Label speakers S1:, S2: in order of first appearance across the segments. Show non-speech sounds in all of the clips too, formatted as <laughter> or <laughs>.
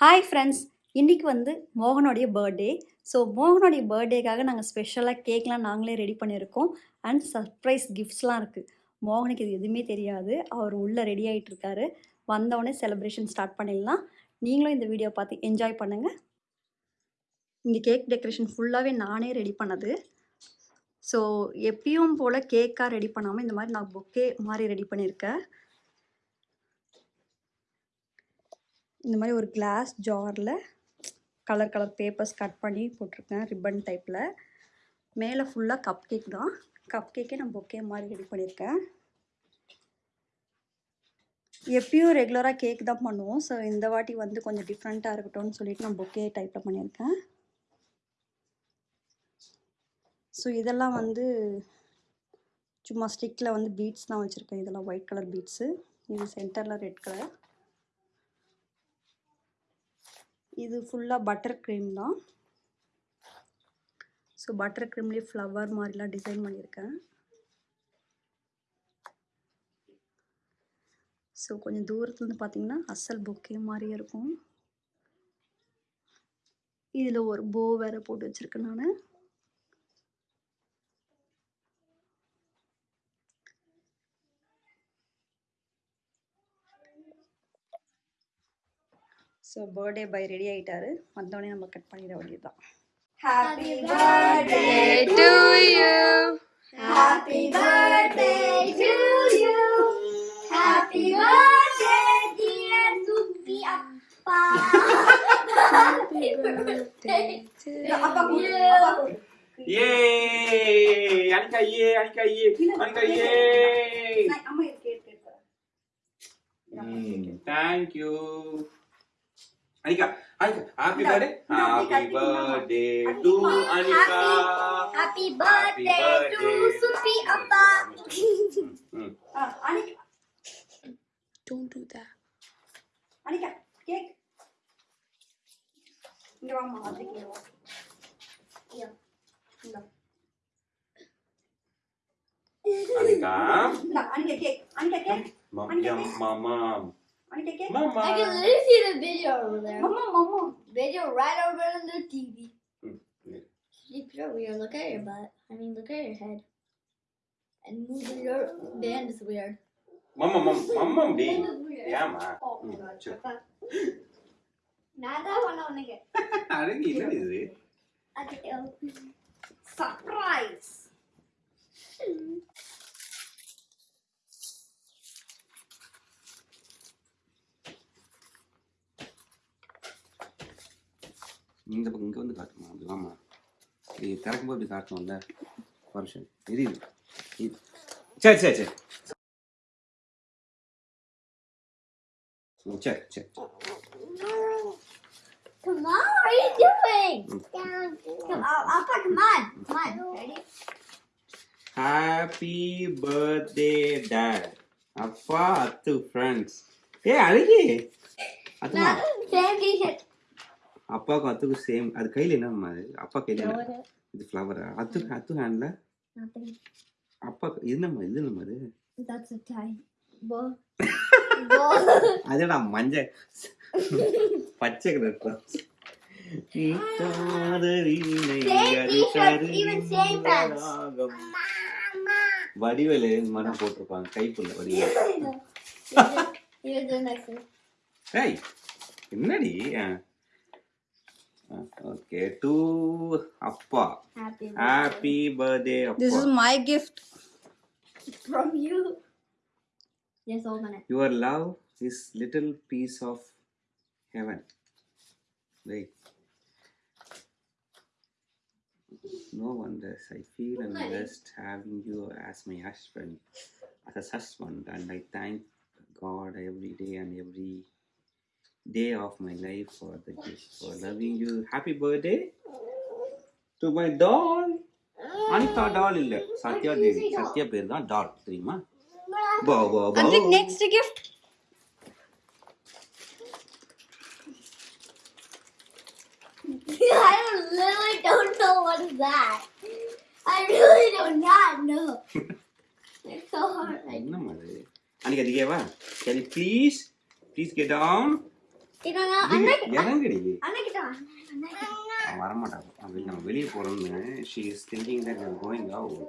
S1: Hi friends இன்றைக்கி வந்து மோகனுடைய birthday so மோகனுடைய பர்த்டேக்காக நாங்கள் ஸ்பெஷலாக கேக்லாம் நாங்களே ரெடி பண்ணியிருக்கோம். அண்ட் சர்ப்ரைஸ் கிஃப்ட்ஸ்லாம் இருக்குது மோகனுக்கு இது எதுவுமே தெரியாது. அவர் உள்ளே ரெடி ஆகிட்டு இருக்காரு. வந்தவொடனே செலிப்ரேஷன் ஸ்டார்ட் பண்ணிடலாம். நீங்களும் இந்த வீடியோ பார்த்து என்ஜாய் பண்ணுங்கள் இந்த கேக் டெக்கரேஷன் ஃபுல்லாகவே நானே ரெடி பண்ணது. ஸோ எப்பயும் போல் கேக்காக ரெடி பண்ணாமல் இந்த மாதிரி நான் பொக்கே மாதிரி ரெடி பண்ணியிருக்கேன். இந்த மாதிரி ஒரு கிளாஸ் ஜாரில் கலர் கலர் பேப்பர்ஸ் கட் பண்ணி போட்டிருக்கேன் ரிப்பன் டைப்பில் மேலே ஃபுல்லாக கப் கேக் தான். கப் கேக்கே நான் பொக்கே மாதிரி ரெடி பண்ணியிருக்கேன். எப்பயும் ரெகுலராக கேக் தான் பண்ணுவோம். ஸோ இந்த வாட்டி வந்து கொஞ்சம் டிஃப்ரெண்ட்டாக இருக்கட்டும்னு சொல்லிட்டு நான் பொக்கே டைப்பில் பண்ணியிருக்கேன். ஸோ இதெல்லாம் வந்து சும்மா ஸ்டிக்கில் வந்து பீட்ஸ் தான் வச்சுருக்கேன். இதெல்லாம் ஒயிட் கலர் பீட்ஸு இது சென்டரில் ரெட் கலர் இது ஃபுல்லாக பட்டர் க்ரீம் தான். ஸோ பட்டர் க்ரீம்லேயே ஃப்ளவர் மாதிரிலாம் டிசைன் பண்ணியிருக்கேன். ஸோ கொஞ்சம் தூரத்துலேருந்து பார்த்தீங்கன்னா அசல் பொக்கே மாதிரியே இருக்கும். இதில் ஒரு போ வேறு போட்டு வச்சுருக்கேன் நான். ஸோ பர்த்டே பை ரெடி ஆகிட்டாரு வந்தோடனே நம்ம கட் பண்ணிட வேண்டியதுதான் happy
S2: birthday to you.
S3: Happy birthday to you. Happy birthday, dear Supi Appa. Happy birthday to you.
S2: Yay! Anika yay! Anika yay! Anika yay!
S1: அம்மா இருக்கு
S2: Mm, thank you. Anika, Anika, happy
S1: Nggak,
S2: birthday, happy birthday to Anika,
S3: happy birthday to Sufi Appa.
S2: Hmm.
S1: Uh, Anika,
S4: don't do that.
S1: Anika, cake. Ini mama mau bikin lo. Iya.
S2: Anika,
S1: enggak, Anika cake, Anika
S2: cake,
S1: Anika
S2: cake. Mama,
S1: mama. Want to get it?
S2: Mama.
S3: I can literally see the video over there.
S1: Mama, mama.
S3: Video right over on the TV. Sleep your weird. Look at your butt. I mean, look at your head. And move your band is weird.
S2: Mama, mama, mama,
S3: band is weird.
S2: Yeah, ma.
S1: Oh
S2: mm, my
S1: god. <laughs>
S2: Nada,
S3: one on again. I
S2: don't get <laughs> it.
S3: I
S1: think it'll. Stop.
S2: இந்த பக்கம் இங்கே வந்து காட்டணும். அப்படி வாமா. இது திறக்கும்போது இப்படி காட்டணும்ல. வருஷம் இது. சரி சரி சரி. ம், சரி சரி.
S3: Come on, what are you doing? Come on, Appa, come on. Come on. Ready?
S2: Happy birthday dad அப்பா அத்து ஃப்ரெண்ட்ஸ் ஏ அழகி
S3: t-shirt.
S2: அப்பாவுக்கும் அத்துக்கும் சேம் அது கையில் என்னம்மா அது அப்பா கையில் என்ன இது ஃப்ளவரா அத்து அத்து ஹேண்டில். அப்பா என்னம்மா இது என்னம்மா அது. அதேடா மஞ்சள் பச்சை கலர். வடிவேலு மனம் போட்டிருப்பாங்க Kaipulla Vadivel
S3: Here's
S2: Okay, to Appa.
S3: Happy
S2: birthday. Birthday
S1: Appa.
S2: This
S1: is my gift.
S3: From you. Yes, open it.
S2: Your love is little piece of heaven. Wait. No wonder I feel I'm blessed having you as my husband, as a husband, and I thank God every day and every day of my life for the gift, for loving you. Happy birthday to my doll. Anitha டால் இல்ல சத்யா தேவி சத்யா பேர் தான் டால் தெரியுமா பா பா பா
S1: next gift
S3: I literally don't know what is that. I really do not know. it's so hard. I
S2: என்னம்மா அது அன்னைக்கு அதிகேவா can please please get down
S3: You know, அண்ணா-
S2: இறங்குடி
S3: அண்ணா கிட்ட வா. அண்ணா கிட்ட வா.
S2: அவன் வரமாட்டான் அவன் நம்ம வெளியே போறோம்னு she is thinking that we going out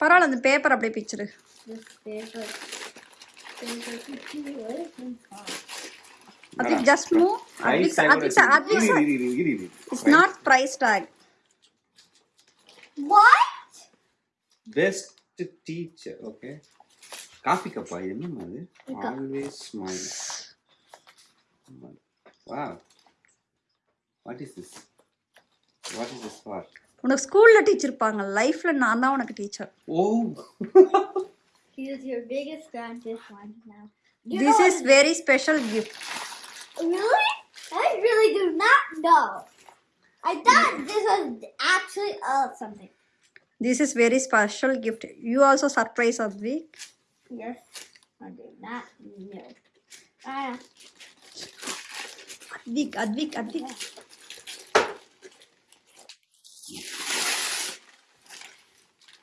S1: பரவாயில்ல அந்த பேப்பர் அப்படியே பிச்சிரு
S3: This paper. Paper. Where is this from?
S1: Advik just move Advik Advik Advik it's not price tag
S3: What?
S2: Best teacher okay coffee கப்பா இது என்னம்மா அது ஆல்வேஸ் ஸ்மைல் வா what is this what is this for
S1: உனக்கு ஸ்கூல்ல teacher இருப்பாங்க லைஃப்ல நான் தான் உனக்கு teacher
S2: oh <laughs>
S3: He is your biggest fan this one now. You
S1: this
S3: know
S1: is very special gift
S3: Really? I really do not know. I thought this was actually uh something.
S1: This is very special gift you also surprise Advik
S3: Yes. I did not know. Ah.
S1: Advik, Advik, Advik.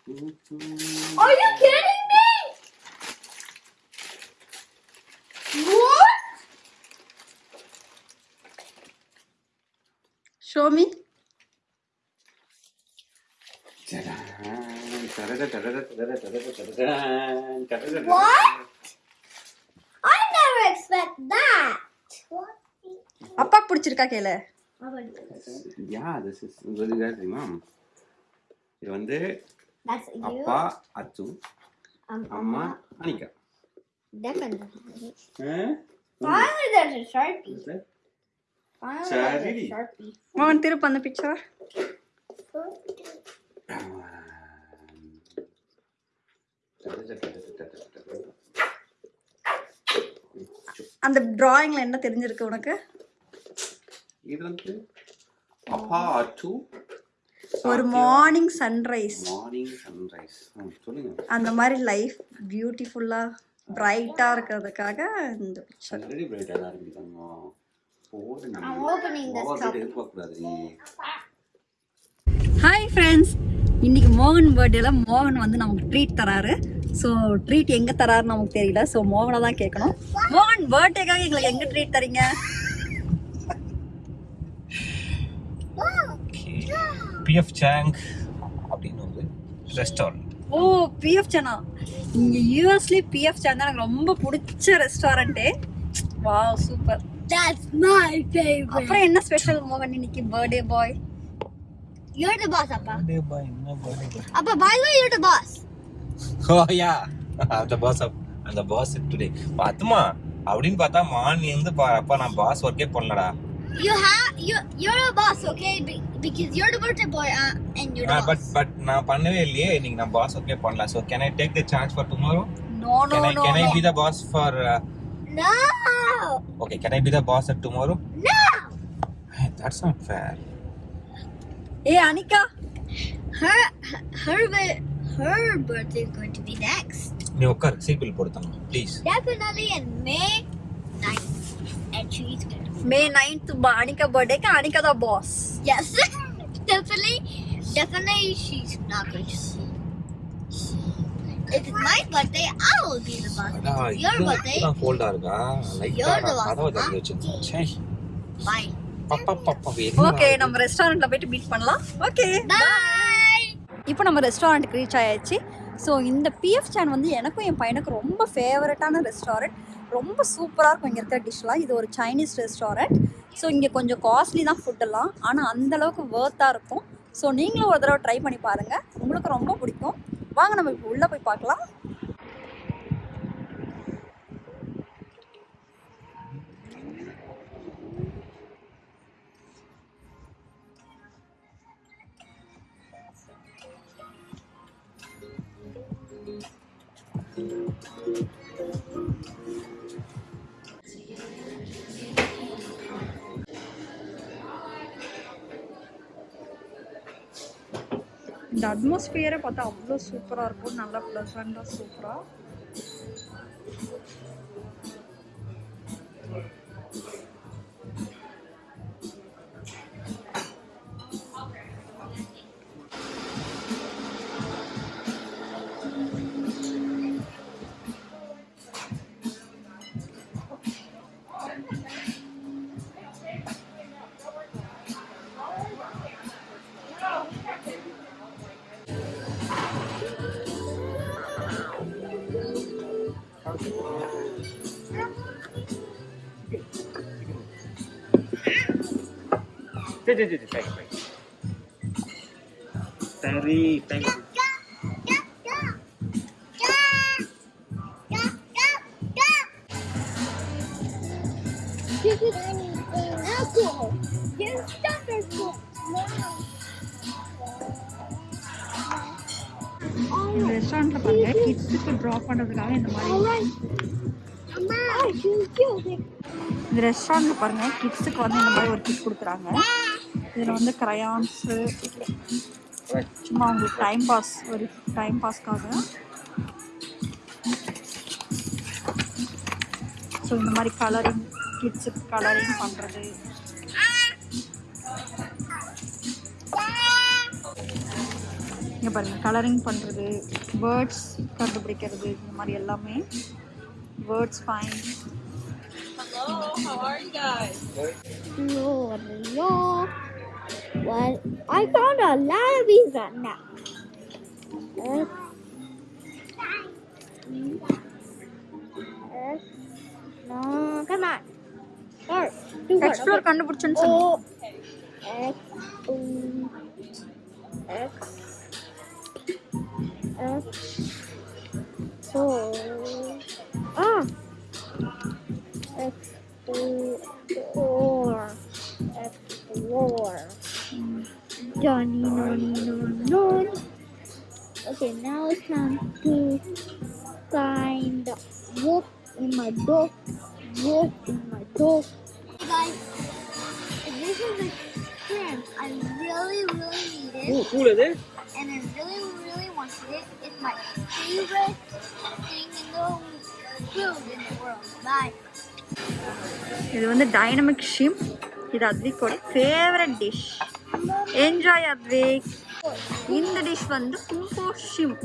S1: Mm-hmm.
S3: Are you kidding? What? I never expect that.
S1: அப்பா பிடிச்சிருக்கா கேளு
S2: yeah this is உங்களுக்கு தெரியுமா இது வந்து. அப்பா அச்சு
S3: Um,
S2: அம்மா Anika
S3: Definitely.
S2: Ah?
S3: Finally, there's a sharpie.
S2: Is that?
S3: Finally,
S2: Charity.
S3: there's a sharpie.
S1: அவன் திருப்ப அந்த பிக்சர் அந்த டிராயிங்ல என்ன தெரிஞ்சிருக்கு உனக்கு?
S2: இது வந்து அப்பா அச்சு
S1: ஒரு மார்னிங் சன்ரைஸ்
S2: மார்னிங் சன்ரைஸ் சொல்லுங்க.
S1: அந்த மாதிரி லைஃப் பியூட்டிஃபுல்லா பிரைட்டா இருக்கிறதுக்காக இந்த பிக்சர்
S2: ஆல்ரெடி பிரைட்டாக தான் போடு நீ.
S1: ஹாய் ஃப்ரெண்ட்ஸ் இன்னைக்கு மோகன் பர்த்டேல மோகன் வந்து நமக்கு ட்ரீட் தராரு. ஸோ ட்ரீட் எங்க தராருன்னு நமக்கு தெரியல. ஸோ மோகனை தான் கேட்கணும். மோகன் பர்த்டேக்காக எங்களுக்கு எங்க ட்ரீட் தரீங்க?
S5: பிஎஃப் சாங் அப்படின்னு ஒரு ரெஸ்டாரண்ட்
S1: ஓ பிஎஃப் சேனா இங்க யூஎஸ்லயே பிஎஃப் சேன் தான் எனக்கு ரொம்ப பிடிச்ச ரெஸ்டாரண்ட்டே வா சூப்பர்
S3: That's my favorite.
S1: அப்புறம் என்ன ஸ்பெஷல் மோகன் இன்னைக்கு birthday boy
S3: You're the boss, Appa.
S5: என்ன birthday
S3: Appa, by <laughs> the boss.
S5: Oh yeah அந்த பாஸ் அந்த பாஸ் டுடே பாத்துமா அப்படின்னு பார்த்தா மார்னிங் இருந்து அப்பா நான் பாஸ் ஒர்க்கே பண்ணலடா
S3: You have you. You're a boss, okay? Be- because you're the birthday boy, uh, and you're the
S5: but
S3: boss.
S5: But நான் பண்ணவே இல்லையே இன்னைக்கு நான் பாஸ் ஒர்க்கே பண்ணல so can I take the chance
S1: for tomorrow
S5: no no
S1: no
S5: can I be the boss for
S3: No,
S5: okay can I be the boss at tomorrow
S3: no.
S5: That's not fair
S1: A Anika
S3: Her her bi- her birthday is going to be next.
S5: நீ உட்கார் seat bill போடுத்தாங்க please
S3: Definitely in May 9th. And she's gonna.
S1: May ninth Anika பர்த்டேக்கு அனிகா தான் boss
S3: Yes, definitely, definitely, she's not going to see. If it's my birthday, I will be the boss.
S5: அடா
S3: your birthday,
S5: இதுதான் கோல்டா இருக்கா லைட்டா
S3: You're the
S5: நான் கதவை
S3: boss,
S5: தள்ளி
S3: huh?
S5: வச்சிருந்தேன் ச்சே
S3: bye.
S5: பப்பா பப்பா
S1: ஓகே நம்ம ரெஸ்டாரண்ட்ல போயிட்டு மீட் பண்ணலாம் ஓகே
S3: Bye.
S1: இப்போ நம்ம ரெஸ்டாரண்ட்டுக்கு ரீச் ஆயாச்சு. ஸோ இந்த பிஎஃப் சேன் வந்து எனக்கும் என் பையனுக்கு ரொம்ப ஃபேவரட்டான ரெஸ்டாரண்ட் ரொம்ப சூப்பராக இருக்கும் இங்கே இருக்கிற டிஷ்லாம் இது ஒரு சைனீஸ் ரெஸ்டாரண்ட் ஸோ இங்கே கொஞ்சம் காஸ்ட்லி தான் ஃபுட்டெல்லாம் ஆனால் அந்தளவுக்கு வேர்த்தாக இருக்கும். ஸோ நீங்களும் ஒரு தடவை ட்ரை பண்ணி பாருங்கள் உங்களுக்கு ரொம்ப பிடிக்கும். வாங்க நம்ம இப்போ உள்ளே போய் பார்க்கலாம். இந்த அட்மாஸ்பியரை பார்த்தா அவ்வளோ சூப்பராக இருக்கும் நல்லா ப்ளசண்ட்டாக சூப்பராக
S5: சரி சரி சரி சரி சரி சரி
S3: This is apple. Yes, stop apple.
S1: இந்த ரெஸ்டாரண்ட்டில் பாருங்க கிட்ஸுக்கு ட்ராப் பண்ணுறதுக்காக இந்த மாதிரி
S3: Alright. Mama, she's cute.
S1: இந்த ரெஸ்டாரண்ட்டில் பாருங்க கிட்ஸுக்கு வந்து இந்த மாதிரி ஒரு கிட் கொடுக்குறாங்க இதில் வந்து க்ரையான்ஸு சும்மா அவங்களுக்கு டைம் பாஸ் ஒரு டைம் பாஸ்க்காக ஸோ இந்த மாதிரி கலரிங் கிட்ஸுக்கு கலரிங் பண்ணுறது இங்கே பாருங்கள் கலரிங் பண்ணுறது வேர்ட்ஸ் கண்டுபிடிக்கிறது இந்த மாதிரி எல்லாமே. Words fine
S3: Hello, hello. Well, I found a lot of these right now. X, X, no, come on. Start. Do one.
S1: Explore கண்டுபிடிச்சுன்னு
S3: O,
S1: சொன்னேன்
S3: X, O, X, X, four. Ah. X, O, Johnny, non, non, non. Okay, now it's time to find the wolf in my dog. Wolf in my dog. Hey guys, this is a shrimp I really, really needed.
S5: Ooh, cool.
S3: And I really, really wanted it. It's my favorite thing in the world in the world. Bye.
S1: This ಇದು ಒಂದು dynamic shrimp. This is my favorite dish. Enjoy Advik இந்த dish வந்து Kumbho shrimp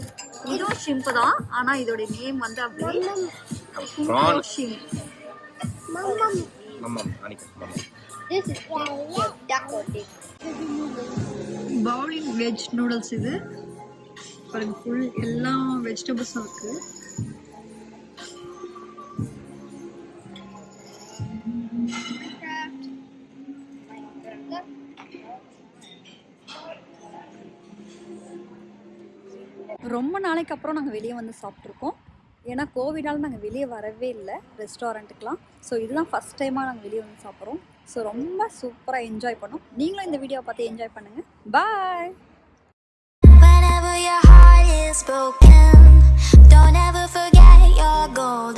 S1: இதுவும் shrimp தான் ஆனால் இதோட name வந்து அப்படியே கும்போ. ஷிம். பவுலிங் வெஜ் நூடுல்ஸ் இது. பாருங்க ஃபுல் எல்லா வெஜிடபிள்ஸும் இருக்கு. ரொம்ப நாளைக்கு அப்புறம் நாங்கள் வெளியே வந்து சாப்பிட்ருக்கோம் ஏன்னா கோவிடால் நாங்கள் வெளியே வரவே இல்லை ரெஸ்டாரண்ட்டுக்கெலாம் ஸோ இதுதான் ஃபஸ்ட் டைமாக நாங்கள் வெளியே வந்து சாப்பிட்றோம் ஸோ ரொம்ப சூப்பராக என்ஜாய் பண்ணோம். நீங்களும் இந்த வீடியோவை பார்த்து என்ஜாய் பண்ணுங்கள் பாய்
S6: Whenever your heart is broken, don't ever forget your goal.